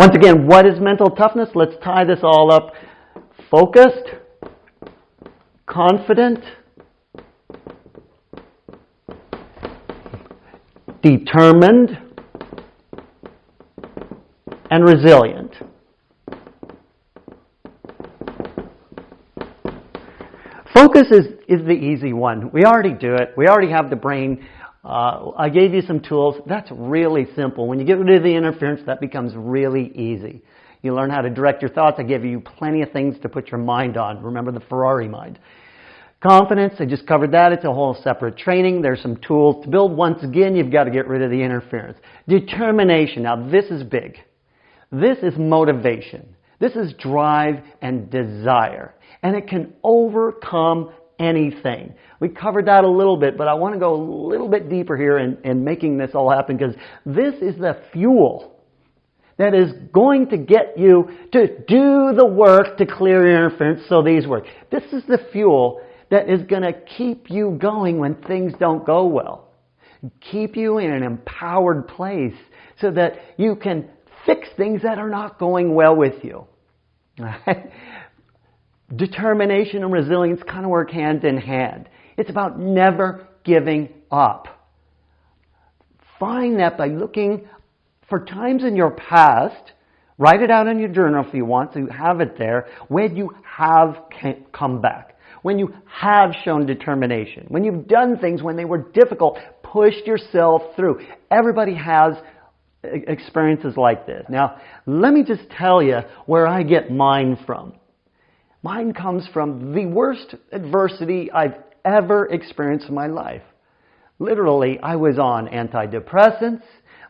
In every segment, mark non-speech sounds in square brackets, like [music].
Once again, what is mental toughness? Let's tie this all up. Focused, confident, determined, and resilient. Focus is, is the easy one. We already do it. We already have the brain. Uh, I gave you some tools. That's really simple. When you get rid of the interference, that becomes really easy. You learn how to direct your thoughts. I give you plenty of things to put your mind on. Remember the Ferrari mind. Confidence, I just covered that. It's a whole separate training. There's some tools to build. Once again, you've got to get rid of the interference. Determination. Now, this is big. This is motivation. This is drive and desire. And it can overcome anything. We covered that a little bit, but I want to go a little bit deeper here in, in making this all happen because this is the fuel that is going to get you to do the work to clear your interference so these work. This is the fuel that is going to keep you going when things don't go well. Keep you in an empowered place so that you can fix things that are not going well with you. [laughs] Determination and resilience kind of work hand in hand. It's about never giving up. Find that by looking for times in your past, write it out in your journal if you want to have it there, when you have come back, when you have shown determination, when you've done things when they were difficult, pushed yourself through. Everybody has experiences like this. Now, let me just tell you where I get mine from. Mine comes from the worst adversity I've ever experienced in my life. Literally, I was on antidepressants,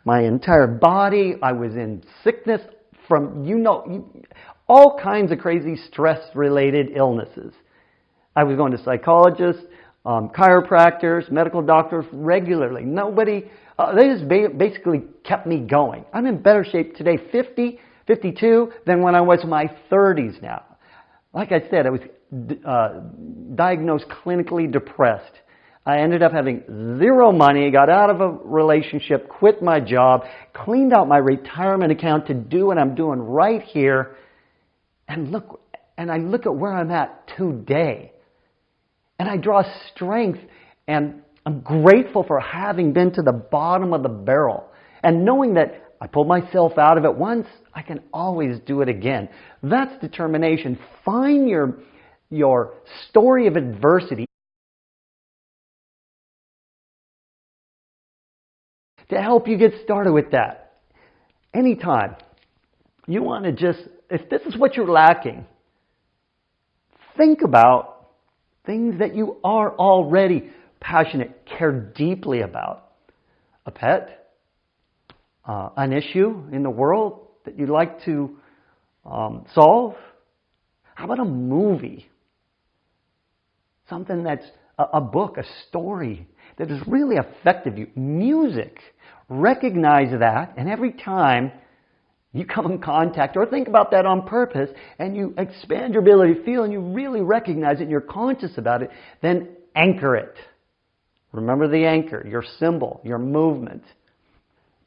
my entire body, I was in sickness from, you know, all kinds of crazy stress related illnesses. I was going to psychologists, um, chiropractors, medical doctors regularly. Nobody, uh, they just ba- basically kept me going. I'm in better shape today, 50, 52, than when I was in my 30s now. Like I said, I was uh, diagnosed clinically depressed. I ended up having zero money, got out of a relationship, quit my job, cleaned out my retirement account to do what I'm doing right here. And look, and I look at where I'm at today. And I draw strength and I'm grateful for having been to the bottom of the barrel and knowing that I pulled myself out of it once, I can always do it again. That's determination. Find your, your story of adversity to help you get started with that. Anytime you want to just, if this is what you're lacking, think about things that you are already passionate, care deeply about. A pet, uh, an issue in the world that you'd like to um, solve? How about a movie? Something that's a, a book, a story that has really affected you. Music. Recognize that, and every time you come in contact or think about that on purpose and you expand your ability to feel and you really recognize it and you're conscious about it, then anchor it. Remember the anchor, your symbol, your movement.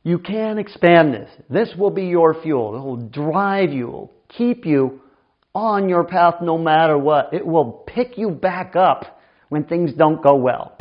You can expand this. This will be your fuel. It will drive you, will keep you on your path no matter what. It will pick you back up when things don't go well.